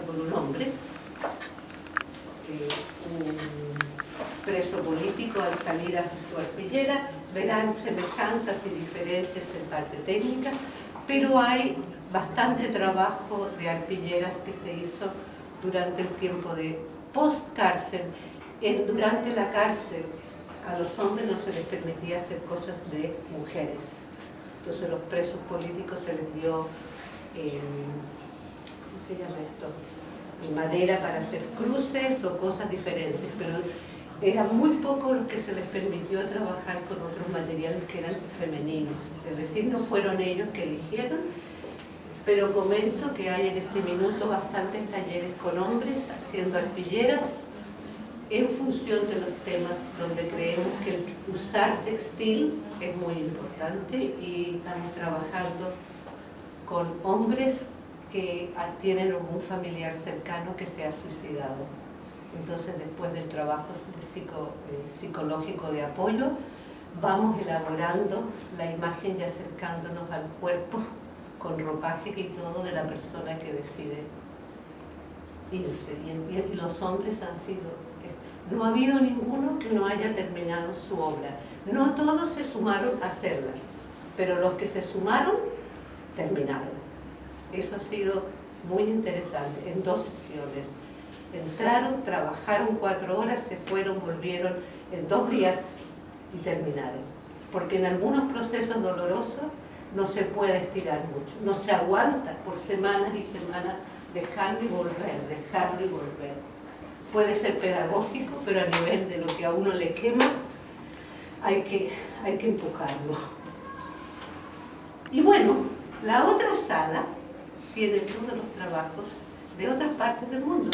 por un hombre, un preso político al salir hacia su arpillera, verán semejanzas y diferencias en parte técnica, pero hay bastante trabajo de arpilleras que se hizo durante el tiempo de post-cárcel. Durante la cárcel a los hombres no se les permitía hacer cosas de mujeres. Entonces los presos políticos se les dio, eh, ¿cómo se llama esto? madera para hacer cruces o cosas diferentes, pero era muy poco lo que se les permitió trabajar con otros materiales que eran femeninos. Es decir, no fueron ellos que eligieron, pero comento que hay en este minuto bastantes talleres con hombres haciendo arpilleras en función de los temas donde creemos que usar textil es muy importante y estamos trabajando con hombres que tienen algún familiar cercano que se ha suicidado. Entonces, después del trabajo eh, psicológico de apoyo, vamos elaborando la imagen y acercándonos al cuerpo con ropaje y todo de la persona que decide irse. Y, los hombres han sido... No ha habido ninguno que no haya terminado su obra. No todos se sumaron a hacerla, pero los que se sumaron, terminaron. Eso ha sido muy interesante, en dos sesiones. Entraron, trabajaron cuatro horas, se fueron, volvieron en dos días y terminaron. Porque en algunos procesos dolorosos no se puede estirar mucho, no se aguanta por semanas y semanas dejarlo y volver, dejarlo y volver. Puede ser pedagógico, pero a nivel de lo que a uno le quema, hay que, hay que empujarlo. Y bueno, la otra sala tiene todos los trabajos de otras partes del mundo.